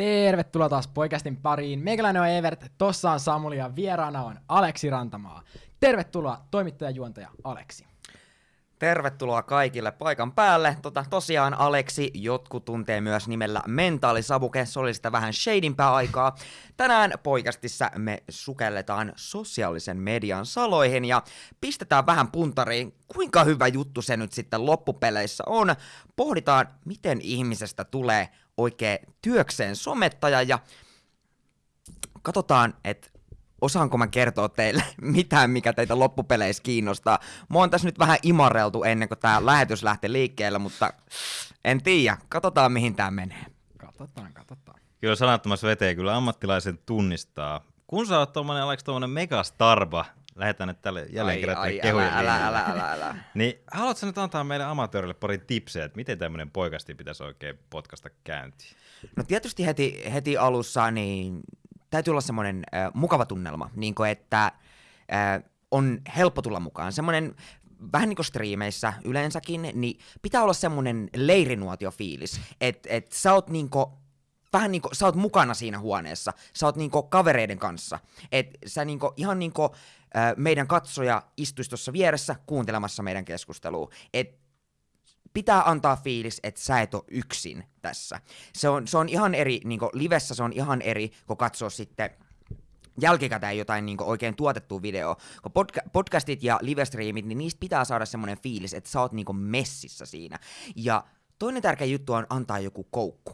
Tervetuloa taas poikastin pariin. Meikäläinen on Evert, tossa on Samuli ja vieraana on Aleksi Rantamaa. Tervetuloa toimittajajuontaja Aleksi. Tervetuloa kaikille paikan päälle. Tota, tosiaan Aleksi, jotkut tuntee myös nimellä Mentaalisavuke, se oli sitä vähän shadimpää aikaa. Tänään poikastissa me sukelletaan sosiaalisen median saloihin ja pistetään vähän puntariin, kuinka hyvä juttu se nyt sitten loppupeleissä on. Pohditaan, miten ihmisestä tulee oikein työkseen somettaja ja katsotaan, että osaanko mä kertoa teille mitään, mikä teitä loppupeleissä kiinnostaa. Mä oon tässä nyt vähän imareltu ennen kuin tää lähetys lähti liikkeelle, mutta en tiedä. Katsotaan, mihin tää menee. Katsotaan, katsotaan. Kyllä sanattomassa veteen kyllä ammattilaisen tunnistaa. Kun sä oot tommonen, tommonen megastarba, lähetään nyt tälle jälleen Ai, kerran ai, kehujen älä, älä, älä, älä, älä. Niin haluatko nyt antaa meille amatöörille pari tipsejä, että miten tämmöinen poikasti pitäisi oikein potkasta käyntiin? No tietysti heti, heti alussa niin täytyy olla semmoinen äh, mukava tunnelma, niin kuin että äh, on helppo tulla mukaan. Semmoinen vähän niin kuin striimeissä yleensäkin, niin pitää olla semmoinen leirinuotiofiilis, että et sä oot niinku, vähän niinku, sä oot mukana siinä huoneessa, sä oot niinku kavereiden kanssa, että sä niinku, ihan niinku meidän katsoja istuisi tuossa vieressä kuuntelemassa meidän keskustelua, että pitää antaa fiilis, että sä et ole yksin tässä. Se on, se on ihan eri, niin livessä se on ihan eri, kun katsoo sitten jälkikäteen jotain niin oikein tuotettua videoa. Kun podca- podcastit ja livestreamit, niin niistä pitää saada semmoinen fiilis, että sä oot niin messissä siinä. Ja toinen tärkeä juttu on antaa joku koukku.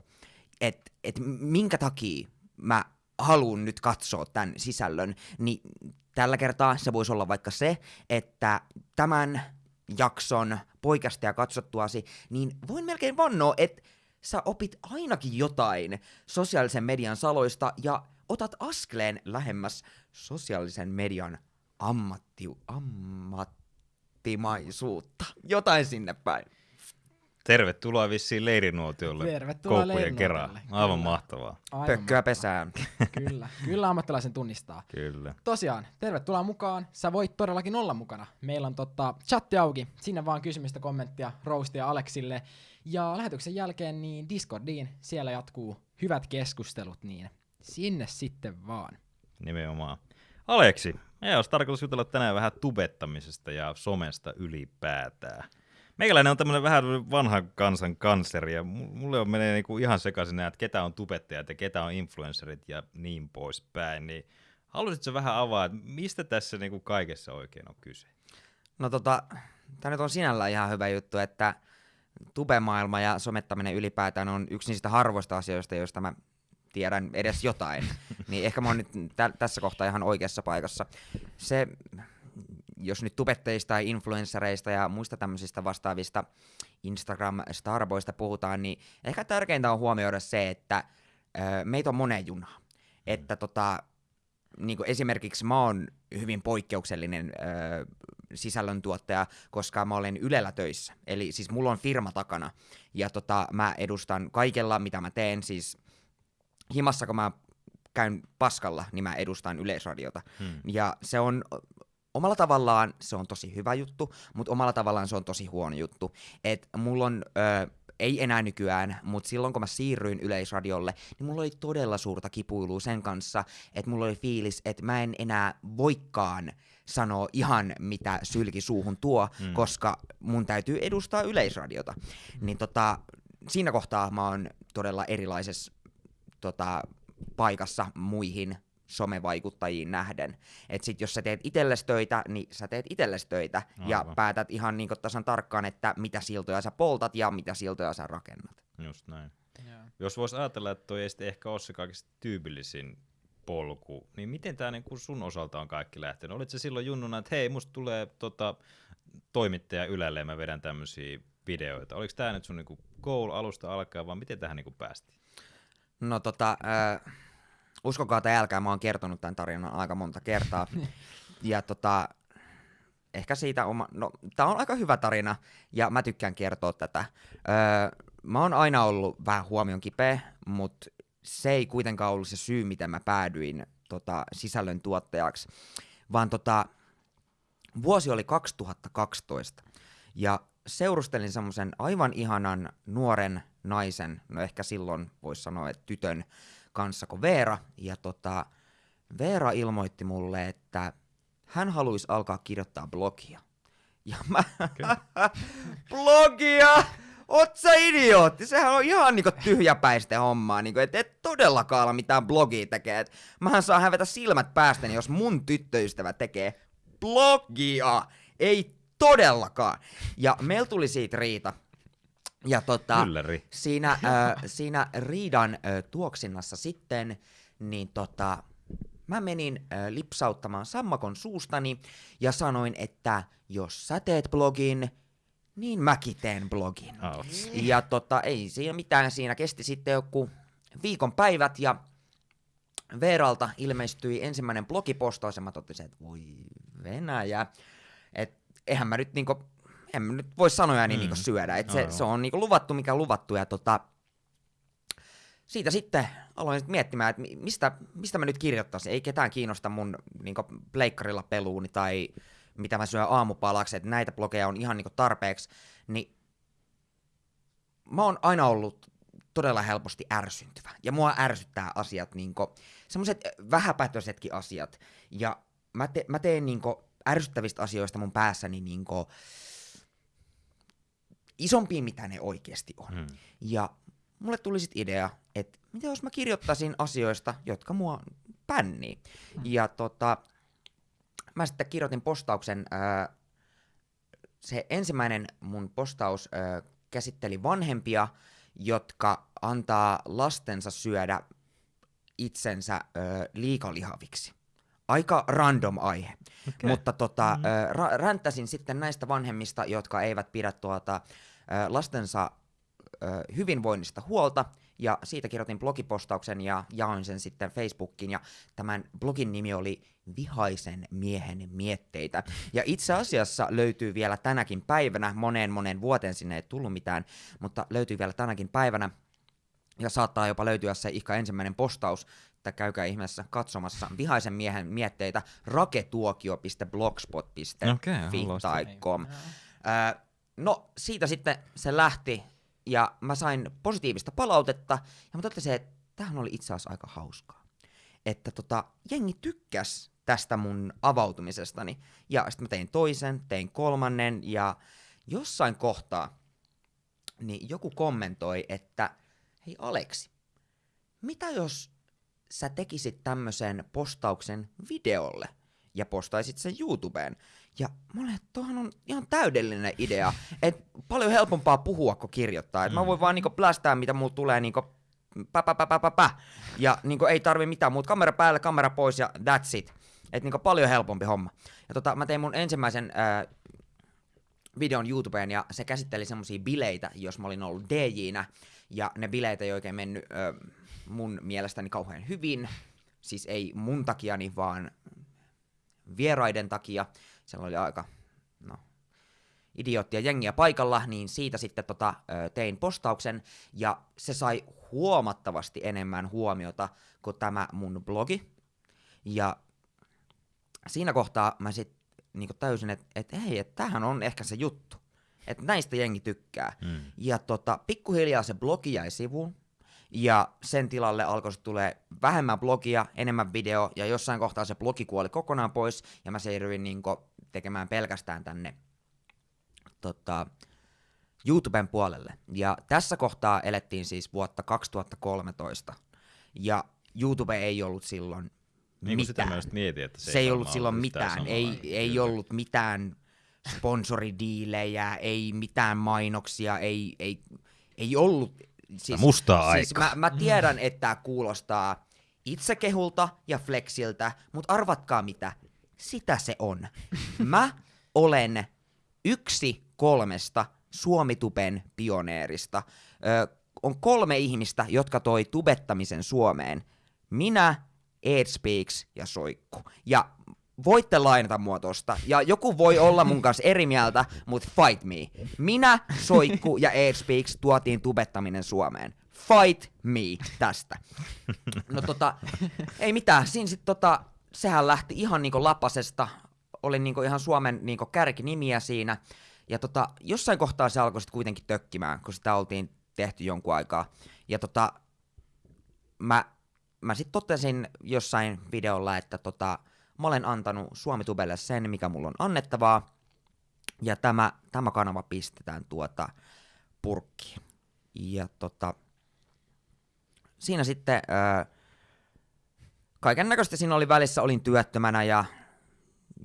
Että et minkä takia mä haluan nyt katsoa tämän sisällön, niin tällä kertaa se voisi olla vaikka se, että tämän jakson poikasta ja katsottuasi, niin voin melkein vannoa, että sä opit ainakin jotain sosiaalisen median saloista ja otat askeleen lähemmäs sosiaalisen median ammatti, ammattimaisuutta. Jotain sinne päin. Tervetuloa vissiin leirinuotiolle Tervetuloa koukkujen kerran. Aivan kyllä. mahtavaa. Aivan Pökköä mahtavaa. pesään. Kyllä, kyllä ammattilaisen tunnistaa. Kyllä. Tosiaan, tervetuloa mukaan. Sä voit todellakin olla mukana. Meillä on tota, chatti auki. Sinne vaan kysymystä, kommenttia, roastia Aleksille. Ja lähetyksen jälkeen niin Discordiin. Siellä jatkuu hyvät keskustelut, niin sinne sitten vaan. Nimenomaan. Aleksi, meidän olisi tarkoitus jutella tänään vähän tubettamisesta ja somesta ylipäätään. Meikäläinen on tämmöinen vähän vanhan kansan kansleri ja mu- mulle on menee niinku ihan sekaisin nämä, että ketä on tubettajat ja ketä on influencerit ja niin poispäin. Niin haluaisitko vähän avaa, että mistä tässä niinku kaikessa oikein on kyse? No tota, tämä nyt on sinällään ihan hyvä juttu, että tubemaailma ja somettaminen ylipäätään on yksi niistä harvoista asioista, joista mä tiedän edes jotain. niin ehkä mä oon nyt tä- tässä kohtaa ihan oikeassa paikassa. Se, jos nyt tubetteista tai influenssereista ja muista tämmöisistä vastaavista Instagram-starboista puhutaan, niin ehkä tärkeintä on huomioida se, että ö, meitä on moneen junaan. Että tota, niin kuin esimerkiksi mä oon hyvin poikkeuksellinen ö, sisällöntuottaja, koska mä olen Ylellä töissä. Eli siis mulla on firma takana. Ja tota, mä edustan kaikella, mitä mä teen. Siis himassa, kun mä käyn paskalla, niin mä edustan Yleisradiota. Hmm. Ja se on omalla tavallaan se on tosi hyvä juttu, mutta omalla tavallaan se on tosi huono juttu. Et mulla on, ö, ei enää nykyään, mutta silloin kun mä siirryin Yleisradiolle, niin mulla oli todella suurta kipuilua sen kanssa, että mulla oli fiilis, että mä en enää voikkaan sanoa ihan mitä sylki suuhun tuo, Mm. mm. koska mun täytyy edustaa Yleisradiota. Niin tota, siinä kohtaa mä oon todella erilaisessa tota, paikassa muihin somevaikuttajiin nähden. Et sit jos sä teet itelles töitä, niin sä teet itelles töitä ja Aivan. päätät ihan niin tasan tarkkaan, että mitä siltoja sä poltat ja mitä siltoja sä rakennat. Just näin. Jos vois ajatella, että toi ei sitten ehkä ole se kaikista tyypillisin polku, niin miten tämä niinku sun osalta on kaikki lähtenyt? Olit se silloin junnuna, että hei, musta tulee tota, toimittaja Ylelle ja mä vedän tämmöisiä videoita. Oliko tämä nyt sun niinku goal alusta alkaen, vaan miten tähän niinku päästiin? No tota, äh, uskokaa tai älkää, mä oon kertonut tämän tarinan aika monta kertaa. ja tota, ehkä siitä oma, no tää on aika hyvä tarina ja mä tykkään kertoa tätä. Öö, mä oon aina ollut vähän huomion kipeä, mutta se ei kuitenkaan ollut se syy, miten mä päädyin tota, sisällön tuottajaksi, vaan tota, vuosi oli 2012 ja seurustelin semmoisen aivan ihanan nuoren naisen, no ehkä silloin voisi sanoa, että tytön kanssa kuin Veera. Ja tota, Veera ilmoitti mulle, että hän haluaisi alkaa kirjoittaa blogia. Ja mä, blogia! Oot sä idiootti? Sehän on ihan niinku tyhjäpäistä hommaa, niinku, et et todellakaan ala mitään blogia tekee. Et mähän saan hävetä silmät päästäni, jos mun tyttöystävä tekee blogia. Ei todellakaan. Ja meillä tuli siitä riita. Ja tota, siinä, äh, siinä riidan äh, tuoksinnassa sitten, niin tota, mä menin äh, lipsauttamaan sammakon suustani ja sanoin, että jos sä teet blogin, niin mäkin teen blogin. Outs. Ja tota, ei siinä mitään, siinä kesti sitten joku viikon päivät ja Veeralta ilmestyi ensimmäinen blogipostaus ja mä totesin, että voi Venäjä, että eihän mä nyt niinku, en mä nyt voi sanoja niin Mm. niinku syödä, että se, Aivan. se on niinku luvattu mikä luvattu ja tota, siitä sitten aloin sit miettimään, että mi- mistä, mistä mä nyt kirjoittaisin. Ei ketään kiinnosta mun niinku pleikkarilla peluuni tai mitä mä syön aamupalaksi, että näitä blogeja on ihan niinku tarpeeksi. Niin mä oon aina ollut todella helposti ärsyntyvä. Ja mua ärsyttää asiat, niinku, semmoiset vähäpätöisetkin asiat. Ja mä, te, mä teen niinku ärsyttävistä asioista mun päässäni niinku isompia, mitä ne oikeasti on. Mm. Ja mulle tuli sit idea, että mitä jos mä kirjoittaisin asioista, jotka mua pännii. Ja tota, mä sitten kirjoitin postauksen, ää, se ensimmäinen mun postaus ää, käsitteli vanhempia, jotka antaa lastensa syödä itsensä ää, liikalihaviksi. Aika random aihe. Okei. Mutta tota, mm. ra- ränttäsin sitten näistä vanhemmista, jotka eivät pidä tuota, lastensa hyvinvoinnista huolta, ja siitä kirjoitin blogipostauksen ja jaoin sen sitten Facebookiin, ja tämän blogin nimi oli Vihaisen miehen mietteitä. Ja itse asiassa löytyy vielä tänäkin päivänä, moneen moneen vuoteen sinne ei tullut mitään, mutta löytyy vielä tänäkin päivänä, ja saattaa jopa löytyä se ihan ensimmäinen postaus, että käykää ihmeessä katsomassa vihaisen miehen mietteitä raketuokio.blogspot.fi sitä. tai com. Ää, no siitä sitten se lähti ja mä sain positiivista palautetta ja mä totesin, että tämähän oli itse asiassa aika hauskaa. Että tota, jengi tykkäs tästä mun avautumisestani ja sitten mä tein toisen, tein kolmannen ja jossain kohtaa niin joku kommentoi, että hei Aleksi, mitä jos sä tekisit tämmöisen postauksen videolle ja postaisit sen YouTubeen? Ja mä olin, että toihan on ihan täydellinen idea, että paljon helpompaa puhua kuin kirjoittaa. Et mä Mm. voin vaan niinku plästää, mitä muut tulee niinku pä, pä, pä, pä, pä, pä. Ja niinku ei tarvi mitään muuta. Kamera päälle, kamera pois ja that's it. Et niinku paljon helpompi homma. Ja tota, mä tein mun ensimmäisen ää, videon YouTubeen ja se käsitteli semmosia bileitä, jos mä olin ollut DJnä. Ja ne bileet ei oikein mennyt ö, mun mielestäni kauhean hyvin. Siis ei mun takiani, vaan vieraiden takia. Siellä oli aika, no, idioottia jengiä paikalla, niin siitä sitten tota, tein postauksen, ja se sai huomattavasti enemmän huomiota kuin tämä mun blogi. Ja siinä kohtaa mä sitten niinku täysin, että et, hei, että tämähän on ehkä se juttu. Että näistä jengi tykkää. Mm. Ja tota, pikkuhiljaa se blogi jäi sivuun. Ja sen tilalle alkoi tulee vähemmän blogia, enemmän video, ja jossain kohtaa se blogi kuoli kokonaan pois, ja mä siirryin niinku tekemään pelkästään tänne tota, YouTuben puolelle. Ja tässä kohtaa elettiin siis vuotta 2013, ja YouTube ei ollut silloin Niin sitä mitään. just mietin, että se, Se ei ollut silloin mitään, ei, ei ollut mitään sponsoridiilejä, ei mitään mainoksia, ei, ei, ei ollut... Siis, mustaa siis aikaa. mä, mä tiedän, että tämä kuulostaa itsekehulta ja flexiltä, mutta arvatkaa mitä, sitä se on. Mä olen yksi kolmesta Suomituben pioneerista. Ö, on kolme ihmistä, jotka toi tubettamisen Suomeen. Minä, Edspeaks ja Soikku. Ja voitte lainata mua tosta. Ja joku voi olla mun kanssa eri mieltä, mutta fight me. Minä, Soikku ja Edspeaks tuotiin tubettaminen Suomeen. Fight me tästä. No tota, ei mitään. Siinä sit tota, sehän lähti ihan niinku lapasesta. Oli niinku ihan Suomen niinku kärkinimiä siinä. Ja tota, jossain kohtaa se alkoi sit kuitenkin tökkimään, kun sitä oltiin tehty jonkun aikaa. Ja tota, mä mä sitten totesin jossain videolla, että tota, mä olen antanut Suomitubelle sen, mikä mulla on annettavaa, ja tämä, tämä kanava pistetään tuota purkkiin. Ja tota, siinä sitten kaiken näköistä siinä oli välissä, olin työttömänä ja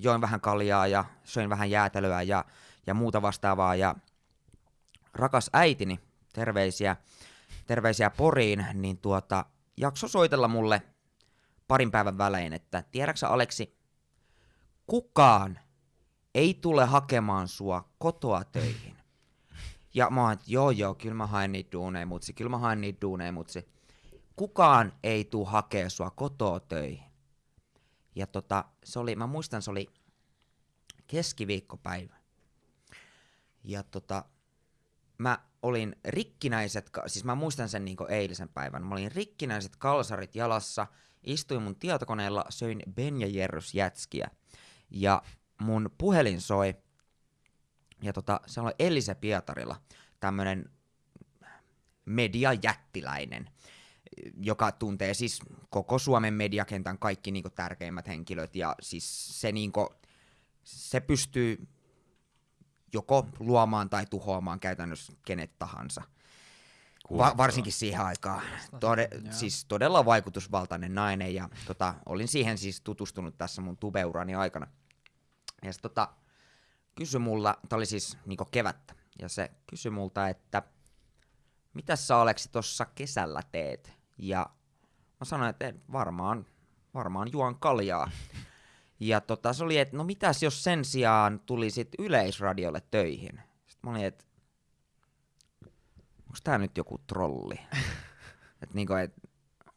join vähän kaljaa ja söin vähän jäätelöä ja, ja muuta vastaavaa. Ja rakas äitini, terveisiä, terveisiä Poriin, niin tuota, jakso soitella mulle parin päivän välein, että tiedäksä Aleksi, kukaan ei tule hakemaan sua kotoa töihin. Ja mä oon, joo joo, kyllä mä haen niitä duuneja mutsi, kyllä mä haen niitä duuneja mutsi. Kukaan ei tuu hakea sua kotoa töihin. Ja tota, se oli, mä muistan, se oli keskiviikkopäivä. Ja tota, mä olin rikkinäiset, siis mä muistan sen niinku eilisen päivän, mä olin rikkinäiset kalsarit jalassa, istuin mun tietokoneella, söin Ben ja Jerrys jätskiä. Ja mun puhelin soi, ja tota, se oli Elise Pietarilla, tämmönen mediajättiläinen, joka tuntee siis koko Suomen mediakentän kaikki niinku tärkeimmät henkilöt, ja siis se, niinku, se pystyy joko luomaan tai tuhoamaan käytännössä kenet tahansa. Va- varsinkin siihen aikaan. Tode, siis todella vaikutusvaltainen nainen ja tota, olin siihen siis tutustunut tässä mun tubeurani aikana. Ja se tota, kysyi mulla, tää oli siis niinku kevättä, ja se kysyi multa, että mitä sä Aleksi tossa kesällä teet? Ja mä sanoin, että "En, varmaan, varmaan juon kaljaa. Ja tota, se oli, että no mitäs jos sen sijaan tulisit yleisradiolle töihin? Sitten mä olin, että onko tää nyt joku trolli? että niinku, et,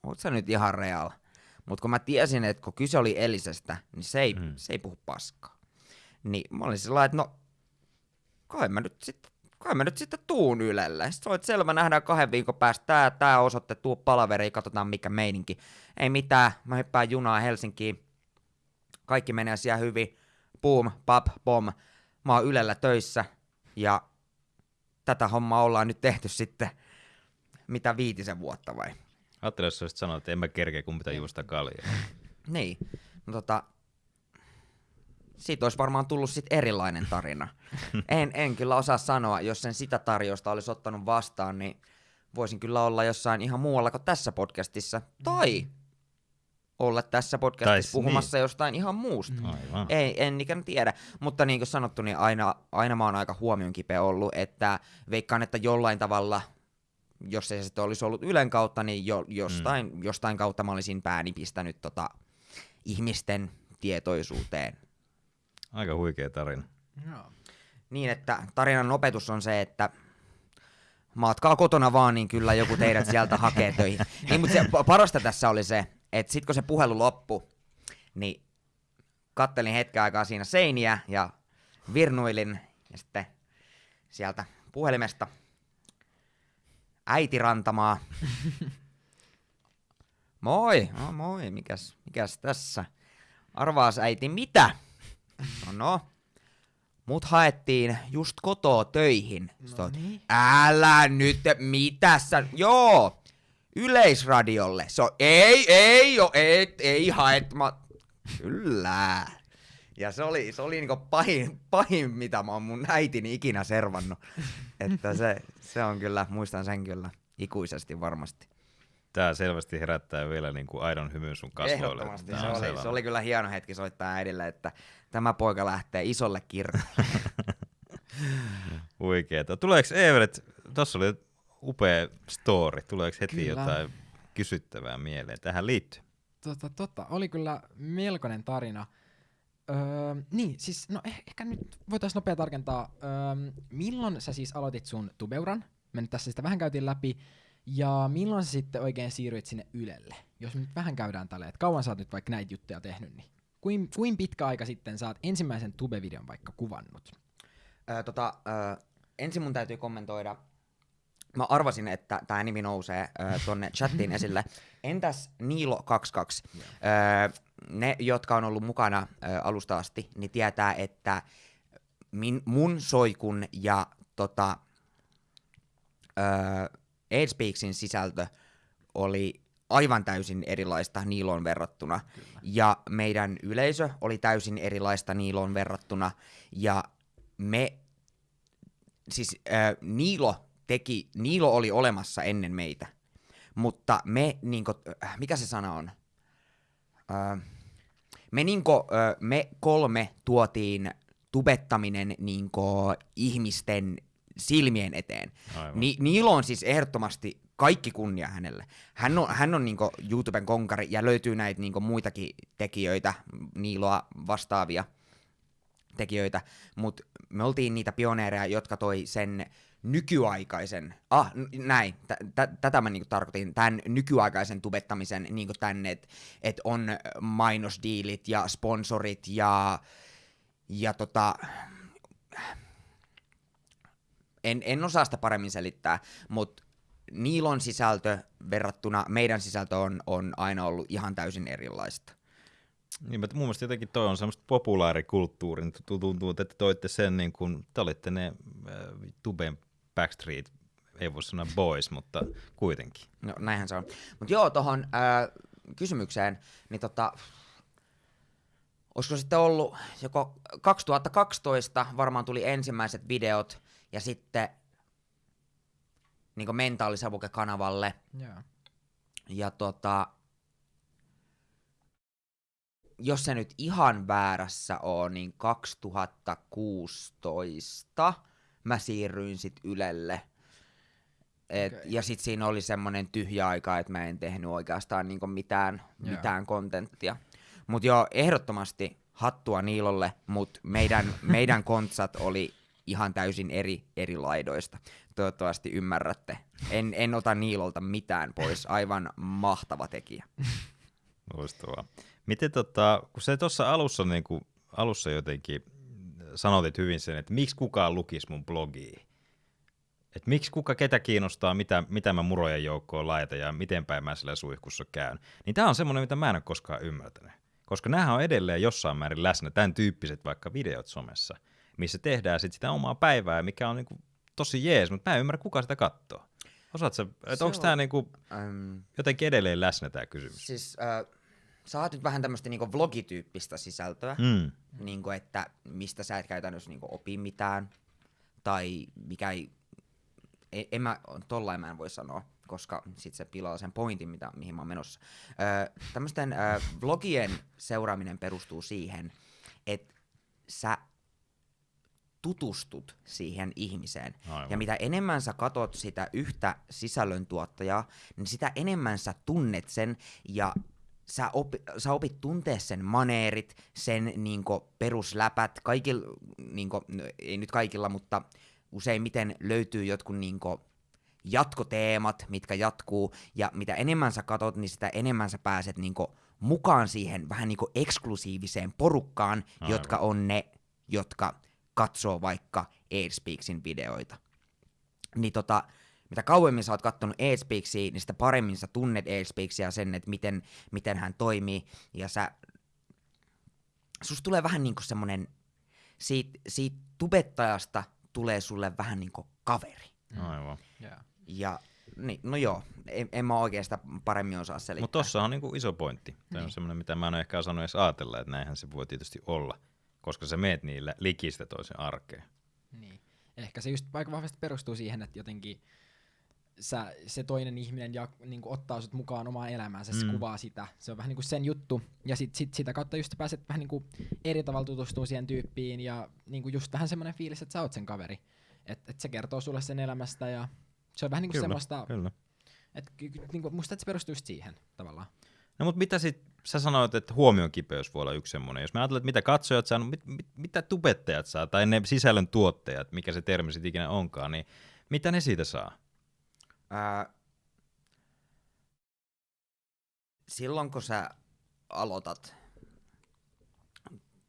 oot sä nyt ihan real? Mutta kun mä tiesin, että kun kyse oli Elisestä, niin se ei, Mm. mm. se ei puhu paskaa. Niin mä olin sillä että no, kai mä nyt sitten kai mä nyt sitten tuun Ylelle. Sitten olet selvä, nähdään kahden viikon päästä tää, tää osoitte, tuu palaveriin, katsotaan mikä meininki. Ei mitään, mä hyppään junaa Helsinkiin. Kaikki menee siellä hyvin. Boom, pap, bom. Mä oon Ylellä töissä ja tätä hommaa ollaan nyt tehty sitten mitä viitisen vuotta vai? Ajattelin, jos olisit sanonut, että en mä kerkeä, kun pitää juosta kaljaa. Niin. No tota, siitä olisi varmaan tullut sitten erilainen tarina. en, en kyllä osaa sanoa, jos sen sitä tarjousta olisi ottanut vastaan, niin voisin kyllä olla jossain ihan muualla kuin tässä podcastissa. Tai olla tässä podcastissa Tai puhumassa jostain ihan muusta. Aivan. Ei, en ikään tiedä, mutta niin kuin sanottu, niin aina, aina mä oon aika huomion kipeä ollut, että veikkaan, että jollain tavalla, jos ei se sitten olisi ollut Ylen kautta, niin jo, jostain, mm. jostain kautta mä olisin pääni pistänyt tota, ihmisten tietoisuuteen. Aika huikea tarina. Joo. Niin, että tarinan opetus on se, että matkaa kotona vaan, niin kyllä joku teidät sieltä hakee töihin. Niin, mutta se pa- parasta tässä oli se, että sit kun se puhelu loppui, niin kattelin hetken aikaa siinä seiniä ja virnuilin ja sitten sieltä puhelimesta äiti rantamaa. Moi, no moi, mikäs, mikäs tässä? Arvaas äiti, mitä? No no, mut haettiin just kotoa töihin. No niin. Älä nyt, mitä sä, joo, yleisradiolle. Se on, ei, ei, jo, ei, ei haet, mä, kyllä. Ja se oli, se oli niinku pahin, pahin, mitä mä oon mun äitini ikinä servannut. Että se, se on kyllä, muistan sen kyllä ikuisesti varmasti. Tää selvästi herättää vielä niin kuin aidon hymyn sun kasvoille. Ehdottomasti. Se oli, sellainen. se oli kyllä hieno hetki soittaa äidille, että tämä poika lähtee isolle kirjalle. Huikeeta. Tuleeko Everett, tossa oli upea story, tuleeko heti Kyllä. jotain kysyttävää mieleen tähän liittyy? Tota, tota, oli kyllä melkoinen tarina. Öö, niin, siis no eh, ehkä nyt voitaisiin nopea tarkentaa. Öö, milloin sä siis aloitit sun tubeuran? Me nyt tässä sitä vähän käytiin läpi. Ja milloin sä sitten oikein siirryit sinne Ylelle? Jos me nyt vähän käydään tälleen, että kauan sä oot nyt vaikka näitä juttuja tehnyt, niin kuin, kuin pitkä aika sitten sä oot ensimmäisen tube-videon vaikka kuvannut? Ö, tota, ö, ensin mun täytyy kommentoida. Mä arvasin, että tämä nimi nousee ö, tonne chattiin esille. Entäs Niilo22? Ö, ne, jotka on ollut mukana ö, alusta asti, niin tietää, että min, mun soikun ja tota, ö, Aidspeaksin sisältö oli aivan täysin erilaista Niiloon verrattuna. Kyllä. Ja meidän yleisö oli täysin erilaista Niiloon verrattuna. Ja me, siis äh, Niilo teki, Niilo oli olemassa ennen meitä. Mutta me, niinku, mikä se sana on? Äh, me, niinku, me kolme tuotiin tubettaminen niinku, ihmisten silmien eteen. Aivan. Ni, Niilo on siis ehdottomasti kaikki kunnia hänelle. Hän on, hän on niinku YouTuben konkari ja löytyy näitä niinku muitakin tekijöitä, Niiloa vastaavia tekijöitä, mutta me oltiin niitä pioneereja, jotka toi sen nykyaikaisen, ah näin, t- t- tätä mä niinku tarkoitin, tämän nykyaikaisen tubettamisen niinku tänne, että et on mainosdiilit ja sponsorit ja, ja tota, en, en osaa sitä paremmin selittää, mutta Niilon sisältö verrattuna meidän sisältö on, on aina ollut ihan täysin erilaista. Niin, mutta mun mielestä jotenkin toi on semmoista populaarikulttuurin, tu- tuntuu, että te toitte sen niin kuin, te olitte ne äh, Tuben Backstreet, ei voi sanoa boys, mutta kuitenkin. No näinhän se on. Mutta joo, tuohon kysymykseen, niin tota, olisiko sitten ollut joko 2012 varmaan tuli ensimmäiset videot ja sitten niin mentaalisavuke-kanavalle Joo. ja tota, jos se nyt ihan väärässä on, niin 2016 mä siirryin sit Ylelle. Et, Okei. Ja sit siinä oli semmonen tyhjä aika, että mä en tehnyt oikeastaan niinku mitään, Joo. mitään kontenttia. Mut joo, ehdottomasti hattua Niilolle, mut meidän, meidän kontsat oli ihan täysin eri, eri laidoista. Toivottavasti ymmärrätte. En, en ota Niilolta mitään pois, aivan mahtava tekijä. Loistavaa. Miten tota, kun se tuossa alussa, niin kuin, alussa jotenkin sanotit hyvin sen, että miksi kukaan lukisi mun blogia? Että miksi kuka ketä kiinnostaa, mitä, mitä mä murojen joukkoon laitan ja miten päin mä sillä suihkussa käyn. Niin tämä on semmoinen, mitä mä en ole koskaan ymmärtänyt. Koska näähän on edelleen jossain määrin läsnä, tämän tyyppiset vaikka videot somessa, missä tehdään sit sitä omaa päivää, mikä on niinku tosi jees, mutta mä en ymmärrä, kuka sitä katsoo. Osaatko, että Se onko on- tämä niinku jotenkin edelleen läsnä tämä kysymys? siis äh, sä oot nyt vähän tämmöistä niinku vlogityyppistä sisältöä, Mm. niinku, että mistä sä et käytännössä niinku opi mitään, tai mikä ei, en, en mä, tollain mä en voi sanoa, koska sit se pilaa sen pointin, mitä, mihin mä oon menossa. Öö, tämmöisten öö, vlogien seuraaminen perustuu siihen, että sä tutustut siihen ihmiseen. Aivan. Ja mitä enemmän sä katot sitä yhtä sisällöntuottajaa, niin sitä enemmän sä tunnet sen ja sä, opi, sä opit tuntee sen maneerit, sen niinku, perusläpät, kaikilla, niinku, no, ei nyt kaikilla, mutta useimmiten löytyy jotkut niinku, jatkoteemat, mitkä jatkuu, ja mitä enemmän sä katot, niin sitä enemmän sä pääset niinku, mukaan siihen vähän niinku eksklusiiviseen porukkaan, Aivan. jotka on ne, jotka katsoo vaikka Airspeaksin videoita. Niin tota, mitä kauemmin sä oot kattonut Airspeaksia, niin sitä paremmin sä tunnet Airspeaksia sen, että miten, miten hän toimii, ja sä, susta tulee vähän niinku semmonen, siitä, siitä tubettajasta tulee sulle vähän niinku kaveri. Aivan. Joo. Ja niin, no joo, en, en mä oikein sitä paremmin osaa selittää. Mutta tossa on niinku iso pointti. Tämä on Niin. semmoinen, mitä mä en ole ehkä osannut edes ajatella, että näinhän se voi tietysti olla, koska sä meet niillä likistä toisen arkeen. Niin. Ehkä se just aika vahvasti perustuu siihen, että jotenkin sä, se toinen ihminen ja, niin kuin ottaa sut mukaan omaan elämäänsä, se Mm. kuvaa sitä. Se on vähän niin kuin sen juttu. Ja sit, sit sitä kautta just pääset vähän niin kuin eri tavalla tutustumaan siihen tyyppiin ja niin kuin just vähän semmoinen fiilis, että sä oot sen kaveri. Että et se kertoo sulle sen elämästä ja se on vähän niin kuin semmoista, kyllä. että niin kuin, musta että se perustuu just siihen tavallaan. No mutta mitä sit, sä sanoit, että huomion kipeys voi olla yksi semmoinen. Jos mä ajattelen, että mitä katsojat saa, no mit, mit, mitä tubettajat saa, tai ne sisällön tuottajat, mikä se termi sitten ikinä onkaan, niin mitä ne siitä saa? Ää, silloin kun sä aloitat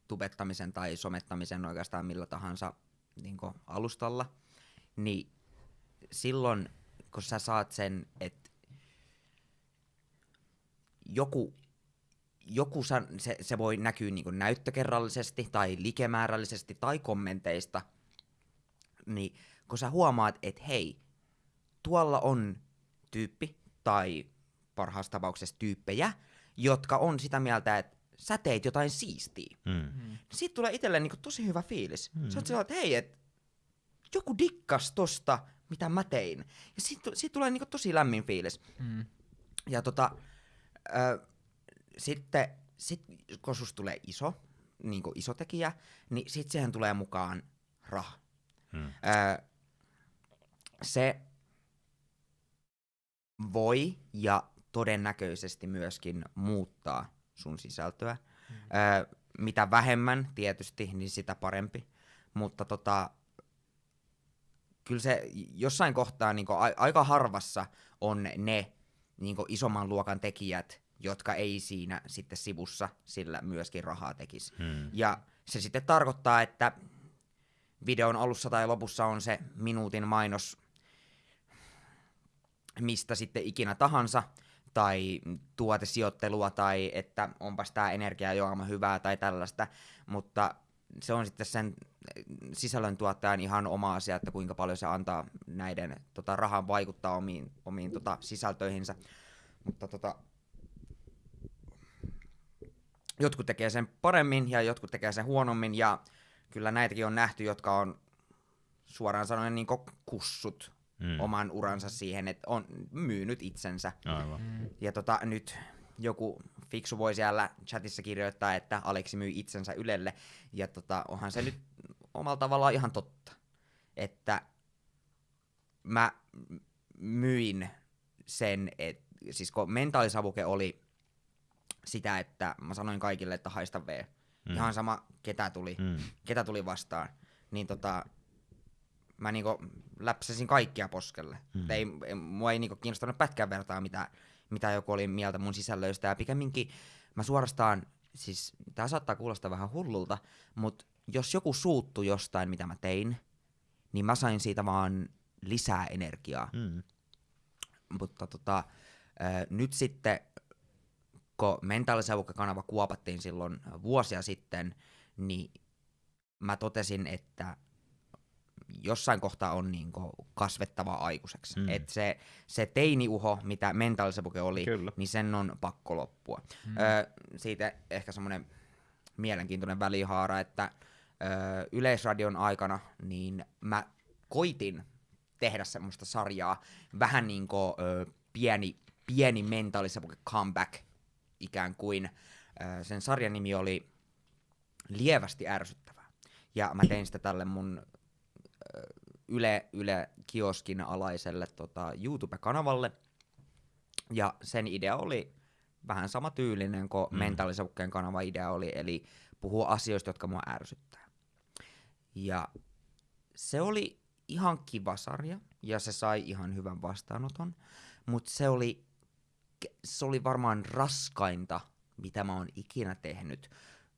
tubettamisen tai somettamisen oikeastaan millä tahansa niin alustalla, niin silloin kun sä saat sen, että joku, joku san, se, se voi näkyä niin näyttökerrallisesti tai likemäärällisesti tai kommenteista, niin kun sä huomaat, että hei, tuolla on tyyppi tai parhaassa tapauksessa tyyppejä, jotka on sitä mieltä, että sä teit jotain siistiä. Mm. Mm. Siitä tulee itselle niinku tosi hyvä fiilis. Mm. Sä oot sellainen, että hei, et joku dikkas tosta, mitä mä tein. Ja siitä, siitä tulee niinku tosi lämmin fiilis. Mm. Ja tota, ö, sitten, sit, kun susta tulee iso, niinku iso tekijä, niin sit siihen tulee mukaan raha. Mm. Ö, se voi ja todennäköisesti myöskin muuttaa sun sisältöä. Mm. Ö, mitä vähemmän tietysti, niin sitä parempi. Mutta tota, kyllä se jossain kohtaa niin a- aika harvassa on ne niin isomman luokan tekijät, jotka ei siinä sitten sivussa sillä myöskin rahaa tekisi. Mm. Ja se sitten tarkoittaa, että videon alussa tai lopussa on se minuutin mainos mistä sitten ikinä tahansa, tai tuotesijoittelua, tai että onpas tämä energiajuoma hyvää tai tällaista, mutta se on sitten sen sisällöntuottajan ihan oma asia, että kuinka paljon se antaa näiden tota, rahan vaikuttaa omiin, omiin tota, sisältöihinsä. Mutta tota, jotkut tekee sen paremmin ja jotkut tekee sen huonommin ja kyllä näitäkin on nähty, jotka on suoraan sanoen niin kussut Mm. oman uransa siihen, että on myynyt itsensä. Aivan. Mm. Ja tota, nyt joku fiksu voi siellä chatissa kirjoittaa, että Aleksi myy itsensä Ylelle. Ja tota, onhan se nyt omalla tavallaan ihan totta. Että mä myin sen, et, siis kun mentaalisavuke oli sitä, että mä sanoin kaikille, että haista V. Mm. Ihan sama, ketä tuli, Mm. ketä tuli vastaan. Niin tota, mä niinku läpsäsin kaikkia poskelle. Mm. Ei, ei, mua ei niinku kiinnostanut pätkän vertaa, mitä, mitä joku oli mieltä mun sisällöistä. Ja pikemminkin mä suorastaan, siis tää saattaa kuulostaa vähän hullulta, mutta jos joku suuttu jostain, mitä mä tein, niin mä sain siitä vaan lisää energiaa. Mm. Mutta tota, ää, nyt sitten, kun mentaalisavukka-kanava kuopattiin silloin vuosia sitten, niin mä totesin, että jossain kohtaa on niinku kasvettava aikuiseksi. Mm. Et se, se teiniuho, mitä mentaalisavuke oli, Kyllä. niin sen on pakko loppua. Mm. Öö, siitä ehkä semmoinen mielenkiintoinen välihaara, että öö, Yleisradion aikana niin mä koitin tehdä semmoista sarjaa, vähän niin kuin öö, pieni, pieni mentaalisavuke comeback ikään kuin. Öö, sen sarjan nimi oli Lievästi ärsyttävää. Ja mä tein sitä tälle mun Yle, Yle kioskin alaiselle tota, YouTube-kanavalle. Ja sen idea oli vähän sama tyylinen kuin Mm. mentaalisavukkeen kanava idea oli, eli puhua asioista, jotka mua ärsyttää. Ja se oli ihan kiva sarja, ja se sai ihan hyvän vastaanoton, mutta se oli, se oli varmaan raskainta, mitä mä oon ikinä tehnyt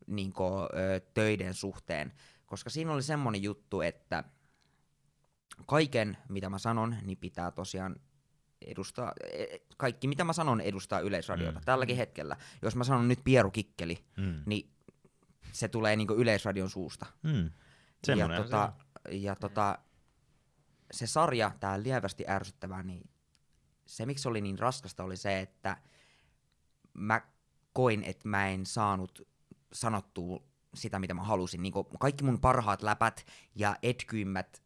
niin ö, töiden suhteen, koska siinä oli semmonen juttu, että kaiken, mitä mä sanon, niin pitää tosiaan edustaa, e- kaikki mitä mä sanon edustaa yleisradiota Mm. mm. tälläkin hetkellä. Jos mä sanon nyt Pieru Kikkeli, Mm. niin se tulee niinku yleisradion suusta. Mm. Ja, tota, ja tota, se sarja, tää lievästi ärsyttävää, niin se miksi se oli niin raskasta oli se, että mä koin, että mä en saanut sanottua sitä, mitä mä halusin. Niin kaikki mun parhaat läpät ja etkyimmät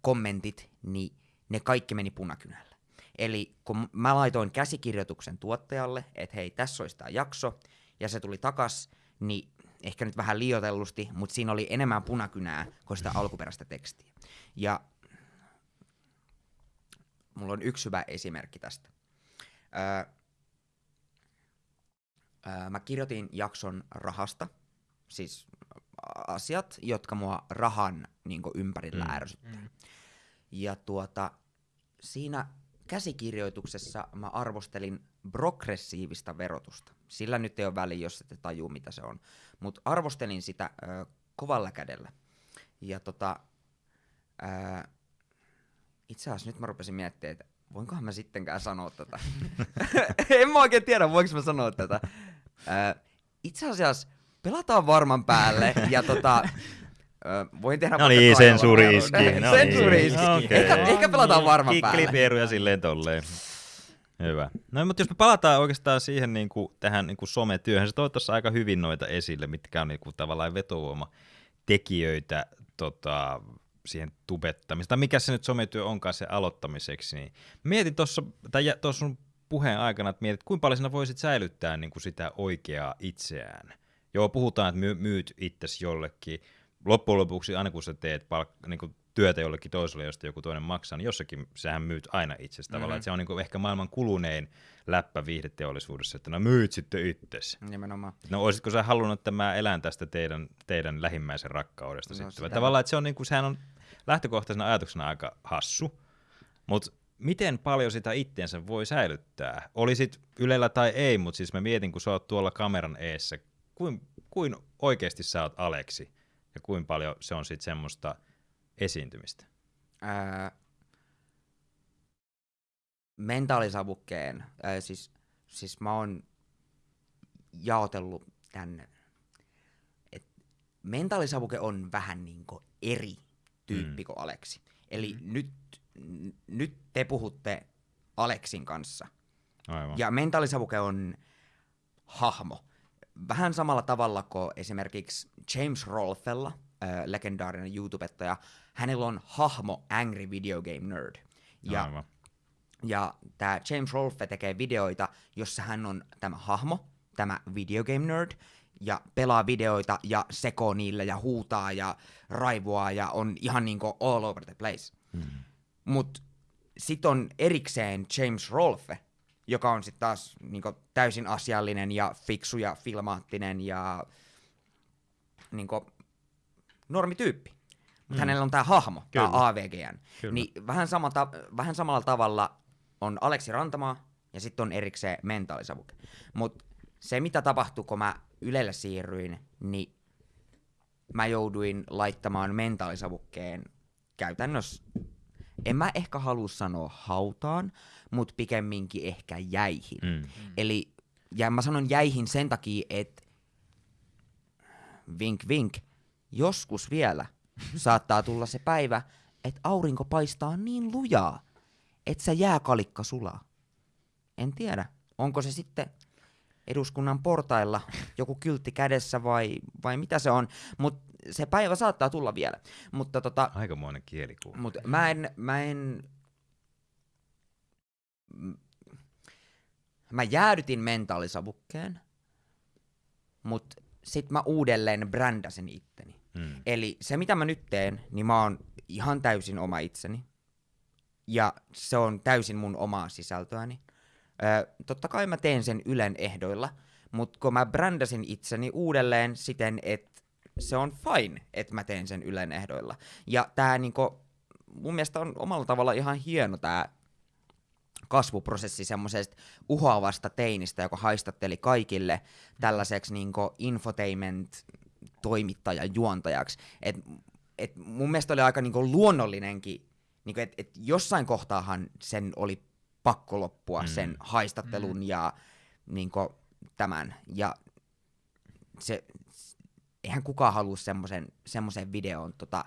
kommentit, niin ne kaikki meni punakynällä. Eli kun mä laitoin käsikirjoituksen tuottajalle, että hei, tässä olisi tämä jakso, ja se tuli takas, niin ehkä nyt vähän liioitellusti, mutta siinä oli enemmän punakynää kuin sitä alkuperäistä tekstiä. Ja mulla on yksi hyvä esimerkki tästä. Öö, öö, mä kirjoitin jakson rahasta, siis asiat, jotka mua rahan niin ympärillä Mm. ärsyttää. Mm. Ja tuota, siinä käsikirjoituksessa mä arvostelin progressiivista verotusta. Sillä nyt ei ole väliä, jos ette tajuu, mitä se on. Mutta arvostelin sitä ö, kovalla kädellä. Ja tota, ö, itse asiassa nyt mä rupesin miettimään, että voinkohan mä sittenkään sanoa tätä. en mä oikein tiedä, voinko mä sanoa tätä. Ö, itse asiassa pelataan varman päälle ja tota, voin tehdä No niin, sensuuri iski. No sensuuri niin. iski. Okei. Ehkä, ehkä pelataan varman päälle. Kikkeli pieruja silleen tolleen. Hyvä. No mutta jos me palataan oikeastaan siihen niin kuin, tähän niin kuin sometyöhön, se toi tuossa aika hyvin noita esille, mitkä on niin kuin, tavallaan vetovoima tekijöitä tota, siihen tubettamiseen, tai mikä se nyt sometyö onkaan se aloittamiseksi, niin mietin tuossa, tai tuossa sun puheen aikana, että mietit, kuinka paljon sinä voisit säilyttää niin kuin sitä oikeaa itseään. Joo, puhutaan, että my- myyt itsesi jollekin. Loppujen lopuksi, aina kun sä teet palk- niin kuin työtä jollekin toiselle, josta joku toinen maksaa, niin jossakin sähän myyt aina itsestä mm-hmm. tavallaan. Se on niin kuin ehkä maailman kulunein läppä viihdeteollisuudessa, että no myyt sitten itsesi. Nimenomaan. No olisitko sä halunnut, että mä elän tästä teidän, teidän lähimmäisen rakkaudesta No, sitten? Tavallaan, että se on, niin kuin, sehän on lähtökohtaisena ajatuksena aika hassu, mutta miten paljon sitä itteensä voi säilyttää? Olisit Ylellä tai ei, mutta siis mä mietin, kun sä oot tuolla kameran eessä, kuin, kuin oikeasti sä oot Aleksi ja kuin paljon se on sitten semmoista esiintymistä? Ää, mentaalisavukkeen, ää, siis, siis mä oon jaotellut tän, et mentaalisavuke on vähän niinku eri tyyppi Mm. kuin Aleksi. Eli nyt, n- nyt te puhutte Aleksin kanssa. Aivan. Ja mentaalisavuke on hahmo. Vähän samalla tavalla kuin esimerkiksi James Rolfella, äh, legendaarinen YouTubettaja, hänellä on hahmo Angry Video Game Nerd. Ja, Aivan. ja tämä James Rolfe tekee videoita, jossa hän on tämä hahmo, tämä Video Game Nerd, ja pelaa videoita ja sekoo niille ja huutaa ja raivoaa ja on ihan niinku all over the place. Mm. Mut sit on erikseen James Rolfe, joka on sitten taas niinku täysin asiallinen ja fiksu ja filmaattinen ja niinku normityyppi. Mutta Mm. hänellä on tää hahmo, tää Kyllä. AVGN. Kyllä. Niin vähän, sama ta- vähän samalla tavalla on Aleksi Rantamaa ja sitten on erikseen mentaalisavuke. Mutta se mitä tapahtui, kun mä Ylelle siirryin, niin mä jouduin laittamaan mentaalisavukkeen käytännössä, en mä ehkä halua sanoa hautaan, mutta pikemminkin ehkä jäihin. Mm. Eli, ja mä sanon jäihin sen takia, että vink vink, joskus vielä saattaa tulla se päivä, että aurinko paistaa niin lujaa, että se jääkalikka sulaa. En tiedä, onko se sitten eduskunnan portailla joku kyltti kädessä vai, vai mitä se on, mutta se päivä saattaa tulla vielä. Mutta tota, Aikamoinen kielikuva. Mut mä en, mä en... Mä jäädytin mentaalisavukkeen, mut sit mä uudelleen brändäsin itteni. Mm. Eli se mitä mä nyt teen, niin mä oon ihan täysin oma itseni. Ja se on täysin mun omaa sisältöäni. Ö, totta kai mä teen sen Ylen ehdoilla, mutta kun mä brändäsin itseni uudelleen siten, että se on fine, että mä teen sen Ylen ehdoilla. Ja tää niinku, mun mielestä on omalla tavalla ihan hieno tää kasvuprosessi semmoisesta uhoavasta teinistä, joka haistatteli kaikille tällaiseksi niinku infotainment toimittajan juontajaksi. Et, et mun mielestä oli aika niinku luonnollinenkin, niinku et, et jossain kohtaahan sen oli pakko loppua, Mm. sen haistattelun mm. ja niinku tämän. Ja se, eihän kukaan halua semmoisen, semmoisen videon tota,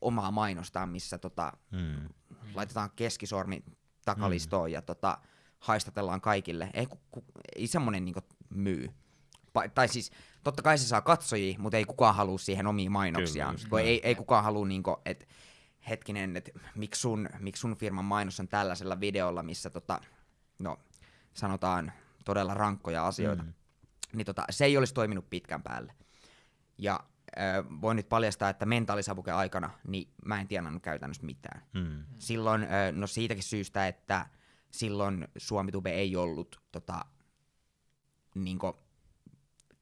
omaa mainostaa, missä tota, Mm. laitetaan keskisormi takalistoon mm. ja tota, haistatellaan kaikille. Ei, ku, ku, ei semmonen niinku myy. Pa- tai siis, totta kai se saa katsojia, mutta ei kukaan halua siihen omia mainoksiaan. näin. ei, ei kukaan halua, niinku, että hetkinen, että miksi sun, miksi sun firman mainos on tällaisella videolla, missä tota, no, sanotaan todella rankkoja asioita. Mm. Niin tota, se ei olisi toiminut pitkän päälle. Ja äh, voin nyt paljastaa, että mentaalisavuke aikana, niin mä en tienannut käytännössä mitään. Mm. Silloin, ö, no siitäkin syystä, että silloin Suomitube ei ollut tota, niinku,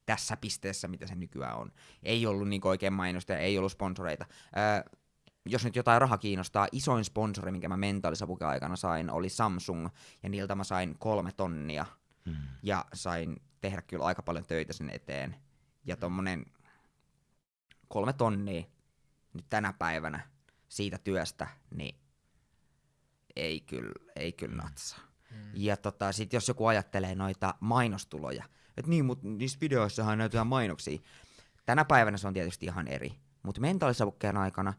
tässä pisteessä, mitä se nykyään on. Ei ollut niinku oikein mainosta, ei ollut sponsoreita. Ö, jos nyt jotain raha kiinnostaa, isoin sponsori, minkä mä mentaalisavuke aikana sain, oli Samsung, ja niiltä mä sain kolme tonnia, Mm. ja sain tehdä kyllä aika paljon töitä sen eteen. Ja tommonen kolme tonnia nyt tänä päivänä siitä työstä, niin ei kyllä, ei kyllä natsaa. Mm. Ja tota, sit jos joku ajattelee noita mainostuloja, että niin, mutta niissä videoissahan näytetään mainoksia. Tänä päivänä se on tietysti ihan eri. Mutta mentaalisavukkeen aikana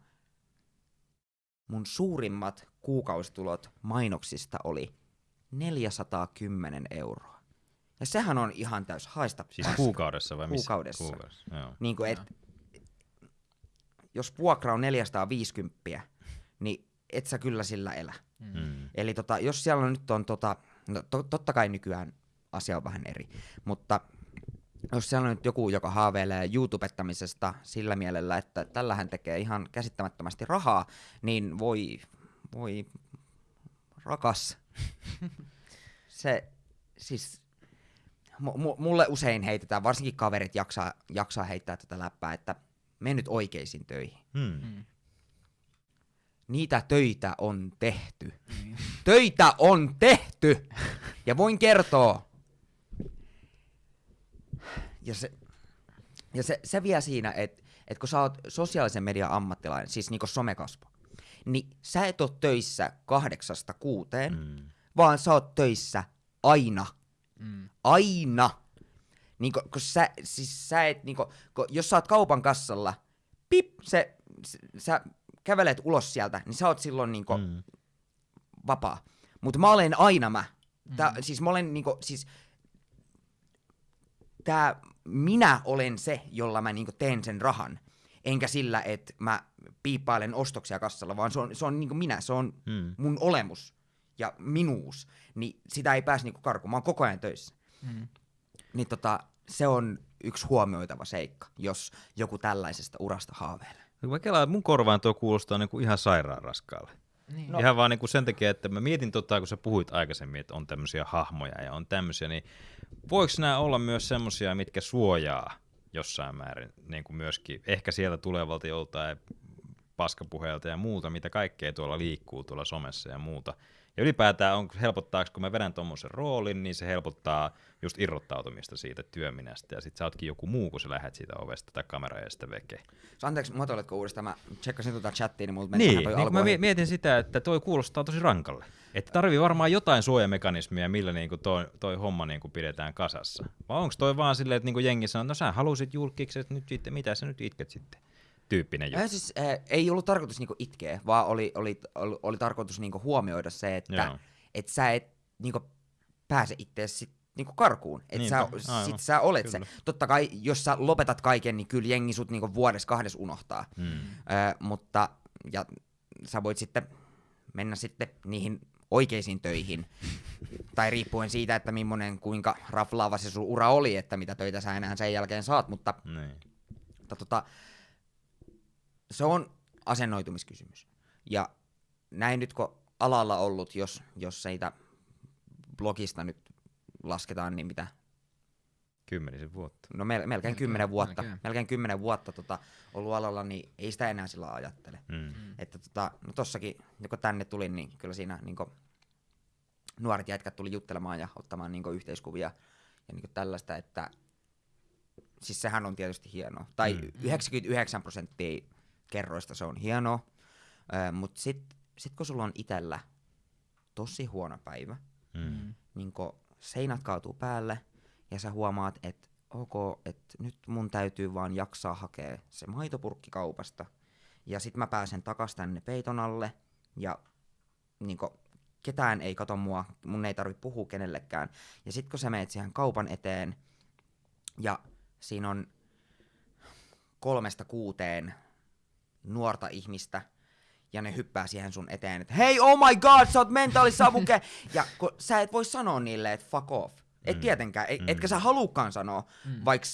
mun suurimmat kuukausitulot mainoksista oli 410 euroa. Ja sehän on ihan täys haista Siis paska. kuukaudessa vai missä? Kuukaudessa. Kuukaudessa, joo. Niin kuin, et, jos vuokra on 450, niin et sä kyllä sillä elä. Mm. Eli tota, jos siellä on nyt on tota, no to, totta kai nykyään asia on vähän eri, mutta jos siellä on nyt joku, joka haaveilee YouTubettamisesta sillä mielellä, että tällähän tekee ihan käsittämättömästi rahaa, niin voi, voi rakas. Se, siis mu- mulle usein heitetään, varsinkin kaverit jaksaa, jaksaa heittää tätä läppää, että mene nyt oikeisiin töihin. Mm. Niitä töitä on tehty. Töitä on tehty! Ja voin kertoa. Ja se, ja se, se vie siinä, että et kun sä oot sosiaalisen median ammattilainen, siis niinku somekasvo, niin sä et oo töissä kahdeksasta kuuteen, Mm. vaan sä oot töissä aina. Mm. Aina. Niinku, kun sä, siis sä et, niinku, kun, jos sä oot kaupan kassalla, pip, se, s- sä kävelet ulos sieltä, niin sä oot silloin niinku Mm. vapaa. Mutta mä olen aina mä. Tää, Siis mä olen niinku, siis tää, minä olen se, jolla mä niinku teen sen rahan. Enkä sillä, että mä piippailen ostoksia kassalla, vaan se on, se on niinku minä, se on Mm. mun olemus ja minuus. Niin sitä ei pääse niinku karkuun, mä oon koko ajan töissä. Mm. Niin tota, se on yksi huomioitava seikka, jos joku tällaisesta urasta haaveilee. Mä kelaan, mun korvaan tuo kuulostaa niinku ihan sairaan raskaalle. Niin. No. Ihan vaan niinku sen takia, että mä mietin tota, kun sä puhuit aikaisemmin, että on tämmöisiä hahmoja ja on tämmöisiä, niin voiko nämä olla myös semmoisia, mitkä suojaa jossain määrin niin kuin myöskin ehkä sieltä tulevalta joltain paskapuheelta ja muuta, mitä kaikkea tuolla liikkuu tuolla somessa ja muuta. Ja ylipäätään on, helpottaako, kun mä vedän tuommoisen roolin, niin se helpottaa just irrottautumista siitä työminästä. Ja sit sä ootkin joku muu, kun sä lähdet siitä ovesta tai kamera ja sitä veke. Anteeksi, muotoiletko uudestaan? Mä tsekkasin tuota chattia, niin multa meni Niin, toi niin mä mietin sitä, että toi kuulostaa tosi rankalle. Että tarvii varmaan jotain suojamekanismia, millä niinku toi, toi homma niinku pidetään kasassa. Vai onko toi vaan silleen, että niinku jengi sanoo, no sä halusit julkikset, nyt sitten, mitä sä nyt itket sitten? Tyyppinen juttu. Äh, siis, äh, ei ollut tarkoitus niinku itkeä, vaan oli, oli, oli, oli tarkoitus niinku huomioida se, että Joo. et sä et niinku pääse itseäsi sit niinku karkuun. Et sä, aivan, sit sä olet kyllä. se. Totta kai, jos sä lopetat kaiken, niin kyllä jengi sut niinku vuodessa kahdes unohtaa. Mm. Ö, mutta, ja sä voit sitten mennä sitten niihin oikeisiin töihin. tai riippuen siitä, että millainen, kuinka raflaava se sun ura oli, että mitä töitä sä enää sen jälkeen saat, mutta Niin. mutta tota, se on asennoitumiskysymys. Ja näin nyt kun alalla ollut, jos, jos siitä blogista nyt lasketaan, niin mitä, Kymmenisen vuotta. no mel- melkein Melkein, kymmenen vuotta, melkein. melkein kymmenen vuotta tota, ollut alalla, niin ei sitä enää sillä ajattele. Mm. Että tota, no tossakin, kun tänne tulin, niin kyllä siinä niin nuoret jätkät tuli juttelemaan ja ottamaan niin yhteiskuvia ja niin tällaista, että siis sehän on tietysti hienoa. Tai Mm. mm. 99 prosenttia kerroista se on hienoa, mutta sitten sit kun sulla on itellä tosi huono päivä, Mm. niin kun seinät kaatuu päälle ja sä huomaat, että ok, että nyt mun täytyy vaan jaksaa hakea se maitopurkki kaupasta ja sit mä pääsen takas tänne peiton alle ja niin kun, ketään ei kato mua, mun ei tarvi puhua kenellekään. Ja sit kun sä meet siihen kaupan eteen ja siinä on kolmesta kuuteen nuorta ihmistä, ja ne hyppää siihen sun eteen, että hei, oh my god, sä oot mentaalisavuke! ja kun sä et voi sanoa niille, että fuck off. Et Mm. tietenkään, et, Mm. etkä sä haluukaan sanoa, Mm. vaikka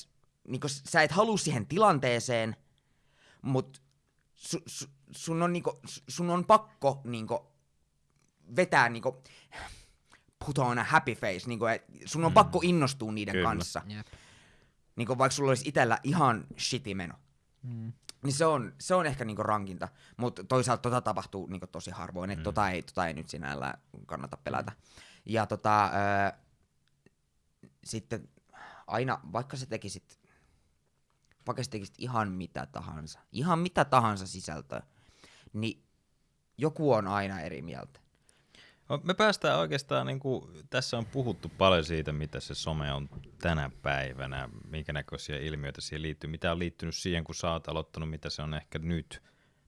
niin sä et halua siihen tilanteeseen, mutta su, su, sun, on, niinku, su- sun on pakko niinku, vetää niinku, put on a happy face, niinku, et sun on Mm. pakko innostua niiden Kyllä. kanssa. Jep. Niinku, vaikka sulla olisi itellä ihan shitty meno. Mm. Niin se on, se on ehkä niinku rankinta, mutta toisaalta tota tapahtuu niinku tosi harvoin, että Mm. tota, ei, tota ei nyt sinällään kannata pelätä. Ja tota, öö, sitten aina, vaikka sä tekisit, vaikka sä tekisit ihan mitä tahansa, ihan mitä tahansa sisältöä, niin joku on aina eri mieltä. No, Me päästään oikeastaan, niin kuin, tässä on puhuttu paljon siitä, mitä se some on tänä päivänä, minkä näköisiä ilmiöitä siihen liittyy, mitä on liittynyt siihen, kun sä oot aloittanut, mitä se on ehkä nyt.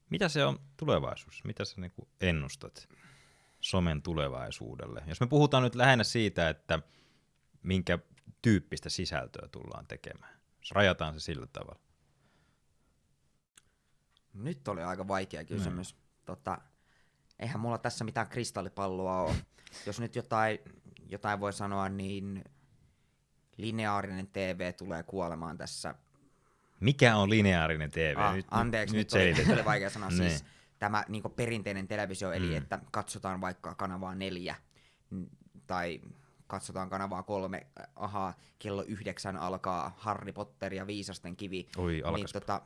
Mitä se on tulevaisuus? Mitä sä niin kuin ennustat somen tulevaisuudelle? Jos me puhutaan nyt lähinnä siitä, että minkä tyyppistä sisältöä tullaan tekemään. Jos rajataan se sillä tavalla. Nyt oli aika vaikea kysymys. Mm. Tota, eihän mulla tässä mitään kristallipalloa ole. Jos nyt jotain, jotain voi sanoa, niin lineaarinen TV tulee kuolemaan tässä. Mikä on lineaarinen TV? Ah, nyt, anteeksi, nyt, nyt, nyt, oli, oli vaikea sanoa. Niin. siis tämä niin perinteinen televisio, eli Mm. että katsotaan vaikka kanavaa neljä, tai katsotaan kanavaa kolme, ahaa, kello yhdeksän alkaa Harry Potter ja Viisasten kivi. Oi, niin, tota,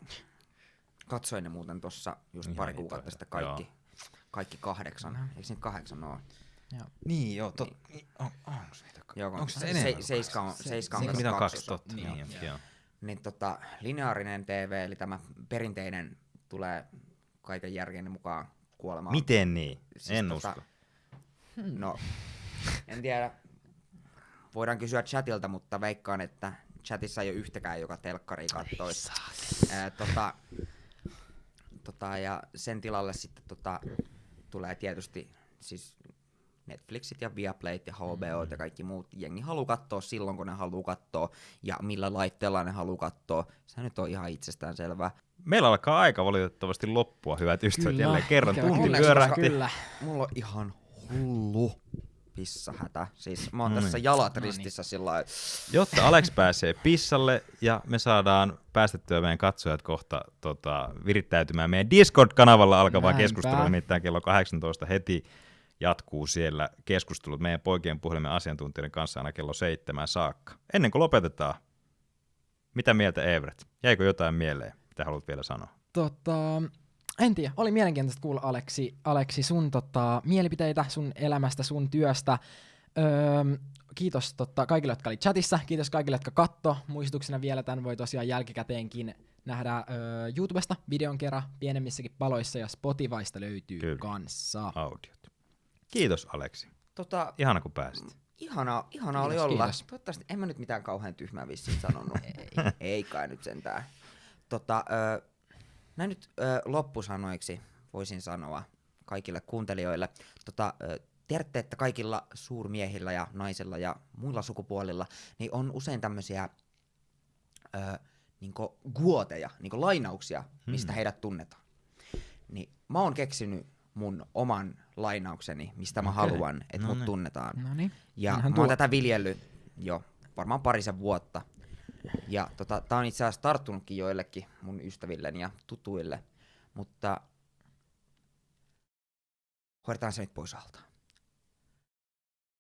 katsoin ne muuten tuossa just Ihan pari kuukautta sitten kaikki, kaikki kahdeksan. Eikö niitä kahdeksan ole? Niin, joo. Tot, on, onko niitä? Joo, Onko se, se se, enemmän kuin seiska on, seiska on Se- kanssa Mitä kaksi totta? Niin, Niin, joo. joo. Niin tota, lineaarinen TV, eli tämä perinteinen, tulee kaiken järjen mukaan kuolemaan. Miten niin? Siis en tota- usko. No, en tiedä. Voidaan kysyä chatilta, mutta veikkaan, että chatissa ei ole yhtäkään, joka telkkari kattoisi. Ää, tota, tota, ja sen tilalle sitten tota, tulee tietysti siis Netflixit ja Viaplayt ja HBO ja kaikki muut. Jengi haluaa katsoa silloin, kun ne haluaa katsoa ja millä laitteella ne haluaa katsoa. Se nyt on ihan itsestään selvää. Meillä alkaa aika valitettavasti loppua, hyvät ystävät. Kyllä, Jälleen kerran tunti pyörähti. Kyllä. Mulla on ihan hullu pissahätä. Siis mä oon No tässä niin. jalat No niin. ristissä sillä lailla. Jotta Alex pääsee pissalle ja me saadaan päästettyä meidän katsojat kohta tota, virittäytymään meidän Discord-kanavalla alkavaa Näinpä. keskustelua, nimittäin kello 18 heti jatkuu siellä keskustelut meidän poikien puhelimen asiantuntijoiden kanssa aina kello seitsemän saakka. Ennen kuin lopetetaan, mitä mieltä Everett? Jäikö jotain mieleen, mitä haluat vielä sanoa? Tota, en tiedä, oli mielenkiintoista kuulla Aleksi, Aleksi sun tota, mielipiteitä sun elämästä, sun työstä. Öö, kiitos tota, kaikille, jotka oli chatissa, kiitos kaikille, jotka katto. Muistutuksena vielä tämän voi tosiaan jälkikäteenkin nähdä öö, YouTubesta videon kerran pienemmissäkin paloissa ja Spotifysta löytyy Kyllä. kanssa. Audiot. Kiitos Aleksi. Tota, Ihana kun pääsit. Ihanaa, ihanaa Kiitos, oli olla. kiitos. Toivottavasti en mä nyt mitään kauhean tyhmää vissiin sanonut. ei. ei kai nyt sentään. Tota, ö, näin nyt ö, loppusanoiksi voisin sanoa kaikille kuuntelijoille. Tota, ö, tiedätte, että kaikilla suurmiehillä ja naisilla ja muilla sukupuolilla niin on usein tämmöisiä ö, niinku guoteja, niinku lainauksia, mistä Hmm. heidät tunnetaan. Niin mä oon keksinyt mun oman lainaukseni, mistä mä Okei. haluan, että No mut niin. tunnetaan. No niin. Ja Onhan mä tuo- oon tätä viljellyt jo varmaan parisen vuotta. Ja tota, tää on itse asiassa tarttunutkin joillekin mun ystävilleni ja tutuille, mutta hoidetaan se nyt pois alta.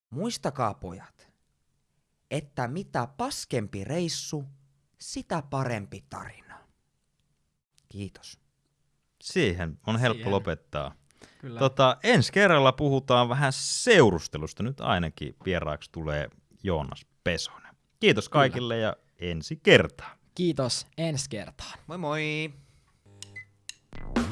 Muistakaa pojat, että mitä paskempi reissu, sitä parempi tarina. Kiitos. Siihen on helppo Siihen. lopettaa. Kyllä. Tota, ensi kerralla puhutaan vähän seurustelusta. Nyt ainakin vieraaksi tulee Joonas Pesonen. Kiitos kaikille ja ensi kertaan. Kiitos, ensi kertaan. Moi moi! Thank you